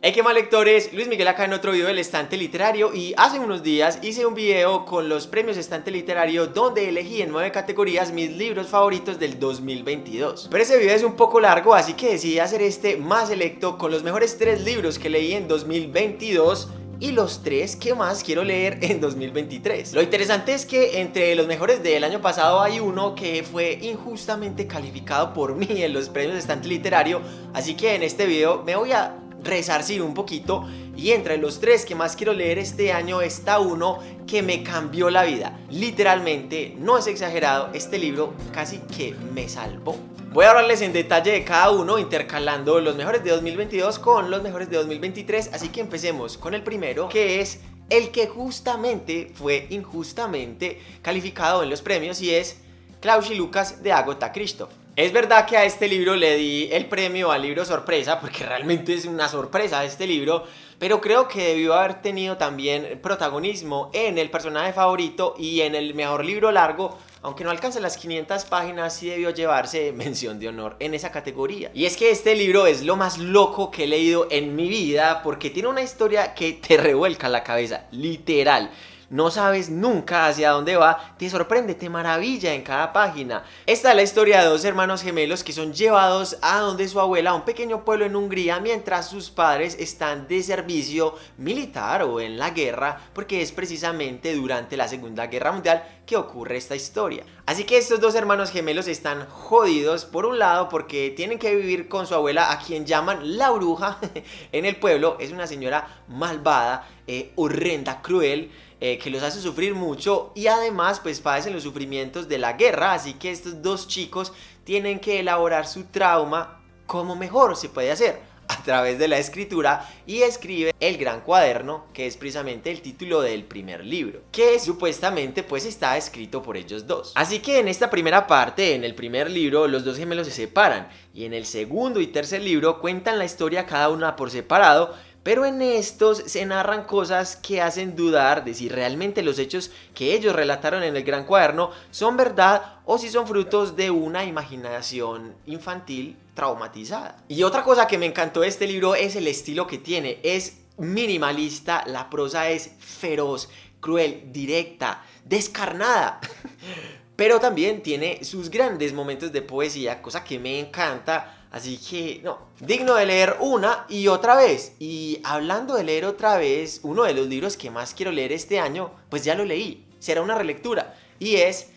Hey, qué mal lectores, Luis Miguel acá en otro video del estante literario y hace unos días hice un video con los premios estante literario donde elegí en nueve categorías mis libros favoritos del 2022. Pero ese video es un poco largo así que decidí hacer este más selecto con los mejores tres libros que leí en 2022 y los tres que más quiero leer en 2023. Lo interesante es que entre los mejores del año pasado hay uno que fue injustamente calificado por mí en los premios estante literario, así que en este video me voy a resarcir un poquito y entre los tres que más quiero leer este año está uno que me cambió la vida. Literalmente, no es exagerado, este libro casi que me salvó. Voy a hablarles en detalle de cada uno, intercalando los mejores de 2022 con los mejores de 2023, así que empecemos con el primero, que es el que justamente fue injustamente calificado en los premios y es Klaus y Lucas de Agota Christoph. Es verdad que a este libro le di el premio al libro sorpresa, porque realmente es una sorpresa este libro, pero creo que debió haber tenido también protagonismo en el personaje favorito y en el mejor libro largo, aunque no alcance las 500 páginas, sí debió llevarse mención de honor en esa categoría. Y es que este libro es lo más loco que he leído en mi vida, porque tiene una historia que te revuelca la cabeza, literal no sabes nunca hacia dónde va, te sorprende, te maravilla en cada página. Esta es la historia de dos hermanos gemelos que son llevados a donde su abuela, a un pequeño pueblo en Hungría, mientras sus padres están de servicio militar o en la guerra, porque es precisamente durante la Segunda Guerra Mundial que ocurre esta historia. Así que estos dos hermanos gemelos están jodidos por un lado porque tienen que vivir con su abuela a quien llaman la bruja en el pueblo. Es una señora malvada, eh, horrenda, cruel. Eh, que los hace sufrir mucho y además pues padecen los sufrimientos de la guerra, así que estos dos chicos tienen que elaborar su trauma como mejor se puede hacer a través de la escritura y escribe el gran cuaderno que es precisamente el título del primer libro que supuestamente pues está escrito por ellos dos. Así que en esta primera parte en el primer libro los dos gemelos se separan y en el segundo y tercer libro cuentan la historia cada una por separado pero en estos se narran cosas que hacen dudar de si realmente los hechos que ellos relataron en el gran cuaderno son verdad o si son frutos de una imaginación infantil traumatizada. Y otra cosa que me encantó de este libro es el estilo que tiene. Es minimalista, la prosa es feroz, cruel, directa, descarnada. Pero también tiene sus grandes momentos de poesía, cosa que me encanta Así que, no, digno de leer una y otra vez. Y hablando de leer otra vez, uno de los libros que más quiero leer este año, pues ya lo leí. Será una relectura. Y es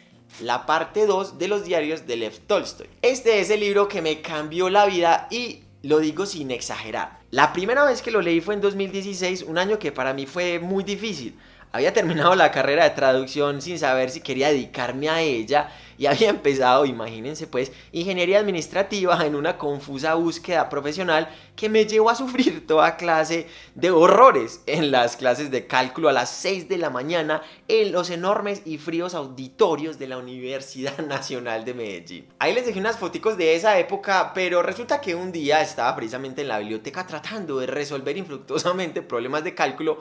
la parte 2 de los diarios de Lev Tolstoy. Este es el libro que me cambió la vida y lo digo sin exagerar. La primera vez que lo leí fue en 2016, un año que para mí fue muy difícil. Había terminado la carrera de traducción sin saber si quería dedicarme a ella y había empezado, imagínense pues, ingeniería administrativa en una confusa búsqueda profesional que me llevó a sufrir toda clase de horrores en las clases de cálculo a las 6 de la mañana en los enormes y fríos auditorios de la Universidad Nacional de Medellín. Ahí les dejé unas fotos de esa época, pero resulta que un día estaba precisamente en la biblioteca tratando de resolver infructuosamente problemas de cálculo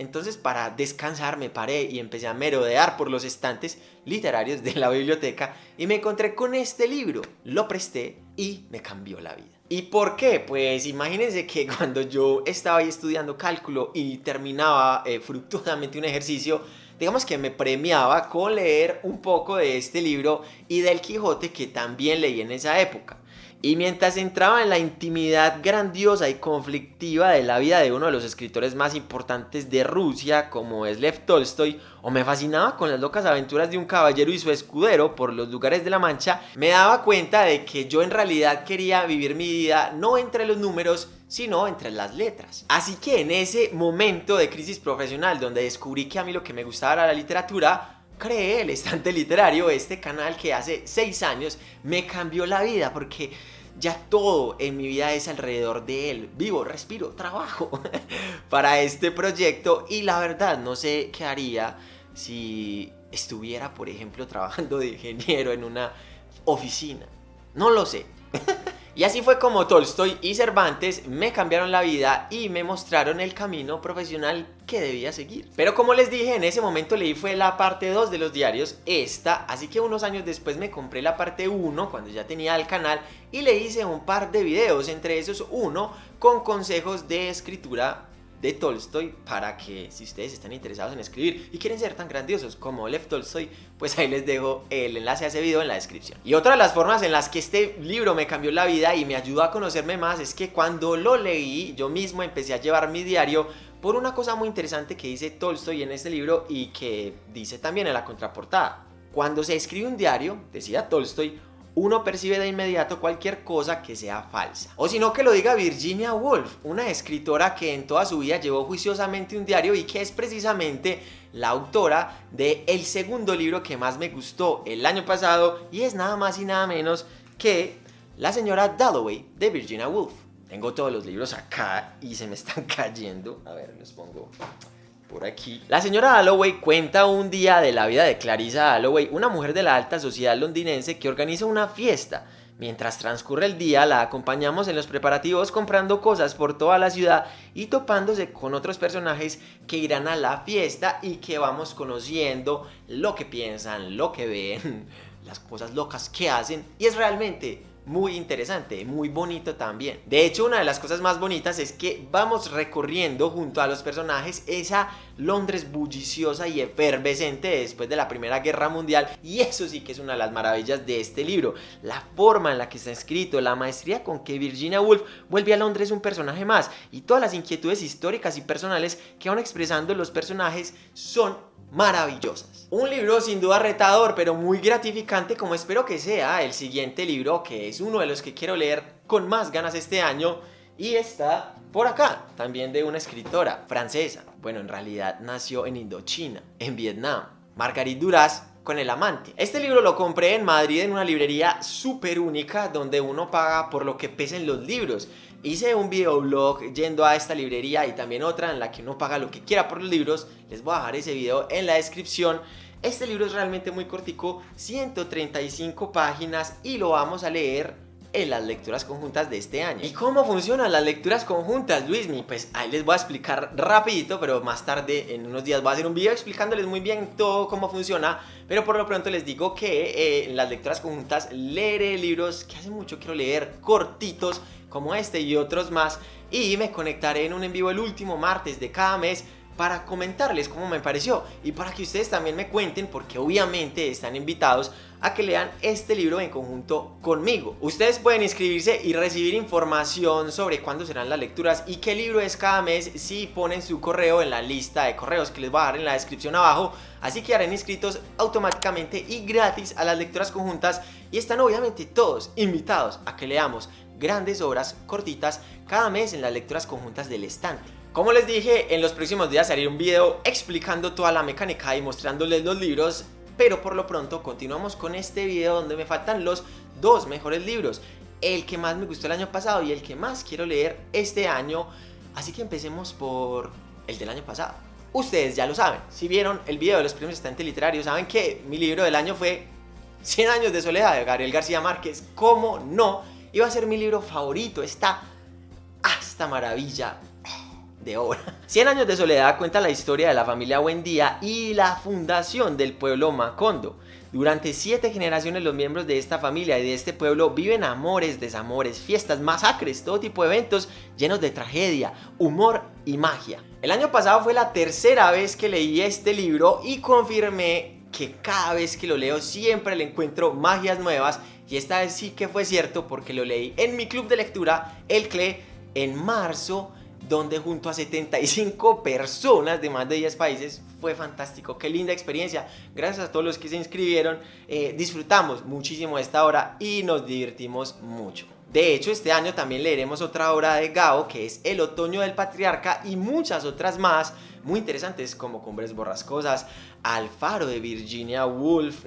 entonces para descansar me paré y empecé a merodear por los estantes literarios de la biblioteca y me encontré con este libro. Lo presté y me cambió la vida. ¿Y por qué? Pues imagínense que cuando yo estaba ahí estudiando cálculo y terminaba eh, fructuosamente un ejercicio, digamos que me premiaba con leer un poco de este libro y del Quijote que también leí en esa época. Y mientras entraba en la intimidad grandiosa y conflictiva de la vida de uno de los escritores más importantes de Rusia, como es Lev Tolstoy, o me fascinaba con las locas aventuras de un caballero y su escudero por los lugares de la Mancha, me daba cuenta de que yo en realidad quería vivir mi vida no entre los números, sino entre las letras. Así que en ese momento de crisis profesional donde descubrí que a mí lo que me gustaba era la literatura, creé el estante literario, este canal que hace 6 años me cambió la vida porque ya todo en mi vida es alrededor de él. Vivo, respiro, trabajo para este proyecto y la verdad no sé qué haría si estuviera, por ejemplo, trabajando de ingeniero en una oficina. No lo sé. Y así fue como Tolstoy y Cervantes me cambiaron la vida y me mostraron el camino profesional que debía seguir. Pero como les dije, en ese momento leí fue la parte 2 de los diarios, esta, así que unos años después me compré la parte 1 cuando ya tenía el canal y le hice un par de videos, entre esos uno con consejos de escritura de Tolstoy para que si ustedes están interesados en escribir y quieren ser tan grandiosos como Lev Tolstoy, pues ahí les dejo el enlace a ese video en la descripción. Y otra de las formas en las que este libro me cambió la vida y me ayudó a conocerme más es que cuando lo leí yo mismo empecé a llevar mi diario por una cosa muy interesante que dice Tolstoy en este libro y que dice también en la contraportada. Cuando se escribe un diario, decía Tolstoy, uno percibe de inmediato cualquier cosa que sea falsa. O si no que lo diga Virginia Woolf, una escritora que en toda su vida llevó juiciosamente un diario y que es precisamente la autora de el segundo libro que más me gustó el año pasado y es nada más y nada menos que La señora Dalloway de Virginia Woolf. Tengo todos los libros acá y se me están cayendo. A ver, los pongo por aquí. La señora Dalloway cuenta un día de la vida de Clarissa Dalloway, una mujer de la alta sociedad londinense que organiza una fiesta. Mientras transcurre el día, la acompañamos en los preparativos comprando cosas por toda la ciudad y topándose con otros personajes que irán a la fiesta y que vamos conociendo lo que piensan, lo que ven, las cosas locas que hacen y es realmente muy interesante, muy bonito también. De hecho, una de las cosas más bonitas es que vamos recorriendo junto a los personajes esa Londres bulliciosa y efervescente después de la Primera Guerra Mundial y eso sí que es una de las maravillas de este libro. La forma en la que está escrito, la maestría con que Virginia Woolf vuelve a Londres un personaje más y todas las inquietudes históricas y personales que van expresando los personajes son maravillosas. Un libro sin duda retador, pero muy gratificante como espero que sea el siguiente libro, que es uno de los que quiero leer con más ganas este año, y está por acá, también de una escritora francesa. Bueno, en realidad nació en Indochina, en Vietnam. Marguerite Duras con el amante. Este libro lo compré en Madrid en una librería súper única donde uno paga por lo que pesen los libros Hice un videoblog yendo a esta librería y también otra en la que uno paga lo que quiera por los libros. Les voy a dejar ese video en la descripción. Este libro es realmente muy cortico, 135 páginas y lo vamos a leer en las lecturas conjuntas de este año. ¿Y cómo funcionan las lecturas conjuntas, Luismi? Pues ahí les voy a explicar rapidito, pero más tarde, en unos días, voy a hacer un video explicándoles muy bien todo cómo funciona, pero por lo pronto les digo que eh, en las lecturas conjuntas leeré libros que hace mucho quiero leer, cortitos, como este y otros más y me conectaré en un en vivo el último martes de cada mes para comentarles cómo me pareció y para que ustedes también me cuenten porque obviamente están invitados a que lean este libro en conjunto conmigo. Ustedes pueden inscribirse y recibir información sobre cuándo serán las lecturas y qué libro es cada mes si ponen su correo en la lista de correos que les voy a dar en la descripción abajo. Así que harán inscritos automáticamente y gratis a las lecturas conjuntas y están obviamente todos invitados a que leamos grandes obras cortitas cada mes en las lecturas conjuntas del estante. Como les dije, en los próximos días haré un video explicando toda la mecánica y mostrándoles los libros, pero por lo pronto continuamos con este video donde me faltan los dos mejores libros, el que más me gustó el año pasado y el que más quiero leer este año, así que empecemos por el del año pasado. Ustedes ya lo saben, si vieron el video de los premios estante literarios, saben que mi libro del año fue 100 años de soledad de Gabriel García Márquez, ¿cómo no? Iba a ser mi libro favorito, esta, esta maravilla de obra. Cien años de soledad cuenta la historia de la familia Buendía y la fundación del pueblo Macondo. Durante siete generaciones los miembros de esta familia y de este pueblo viven amores, desamores, fiestas, masacres, todo tipo de eventos llenos de tragedia, humor y magia. El año pasado fue la tercera vez que leí este libro y confirmé que cada vez que lo leo siempre le encuentro magias nuevas y esta vez sí que fue cierto porque lo leí en mi club de lectura, El CLE, en marzo, donde junto a 75 personas de más de 10 países fue fantástico, qué linda experiencia. Gracias a todos los que se inscribieron, eh, disfrutamos muchísimo esta hora y nos divertimos mucho. De hecho, este año también leeremos otra obra de Gao, que es El otoño del patriarca y muchas otras más muy interesantes como Cumbres Borrascosas, Alfaro de Virginia Woolf,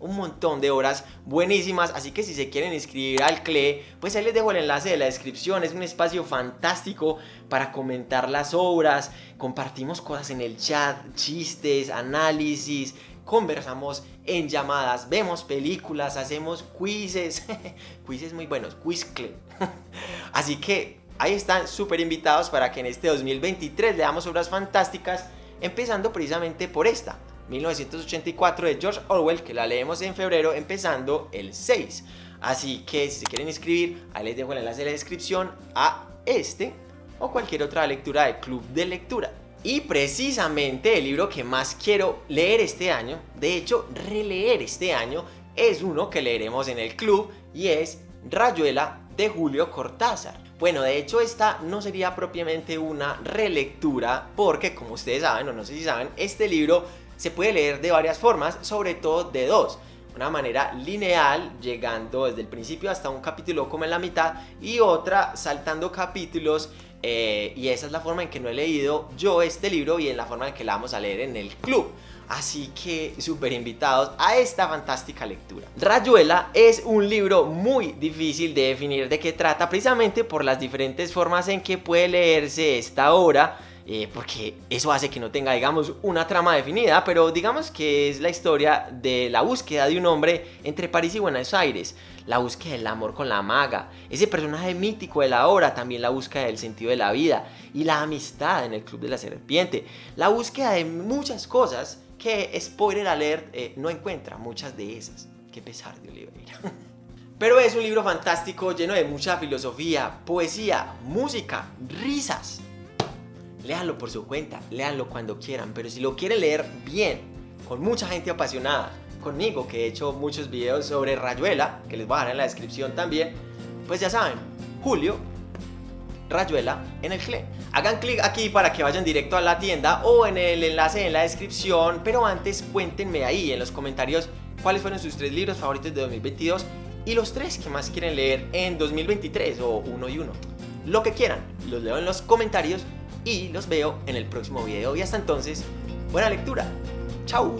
un montón de obras buenísimas, así que si se quieren inscribir al CLE, pues ahí les dejo el enlace de la descripción, es un espacio fantástico para comentar las obras, compartimos cosas en el chat, chistes, análisis, conversamos en llamadas, vemos películas, hacemos quizzes, quizzes muy buenos, quizcle. Así que ahí están súper invitados para que en este 2023 leamos obras fantásticas, empezando precisamente por esta, 1984 de George Orwell, que la leemos en febrero, empezando el 6. Así que si se quieren inscribir, ahí les dejo el enlace en la descripción a este o cualquier otra lectura de club de lectura. Y precisamente el libro que más quiero leer este año, de hecho releer este año, es uno que leeremos en el club y es Rayuela de Julio Cortázar. Bueno, de hecho esta no sería propiamente una relectura porque como ustedes saben o no sé si saben, este libro se puede leer de varias formas, sobre todo de dos una manera lineal, llegando desde el principio hasta un capítulo como en la mitad, y otra saltando capítulos, eh, y esa es la forma en que no he leído yo este libro y en la forma en que la vamos a leer en el club. Así que súper invitados a esta fantástica lectura. Rayuela es un libro muy difícil de definir de qué trata precisamente por las diferentes formas en que puede leerse esta obra eh, porque eso hace que no tenga, digamos, una trama definida, pero digamos que es la historia de la búsqueda de un hombre entre París y Buenos Aires, la búsqueda del amor con la maga, ese personaje mítico de la obra, también la búsqueda del sentido de la vida y la amistad en el Club de la Serpiente, la búsqueda de muchas cosas que, spoiler alert, eh, no encuentra muchas de esas. Qué pesar de Oliveira. Pero es un libro fantástico, lleno de mucha filosofía, poesía, música, risas léanlo por su cuenta, léanlo cuando quieran, pero si lo quieren leer bien, con mucha gente apasionada, conmigo que he hecho muchos videos sobre Rayuela, que les voy a dejar en la descripción también, pues ya saben, Julio, Rayuela en el CLE. Hagan clic aquí para que vayan directo a la tienda o en el enlace en la descripción, pero antes cuéntenme ahí en los comentarios cuáles fueron sus tres libros favoritos de 2022 y los tres que más quieren leer en 2023 o uno y uno. Lo que quieran, los leo en los comentarios y los veo en el próximo video. Y hasta entonces, buena lectura. ¡Chao!